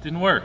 Didn't work.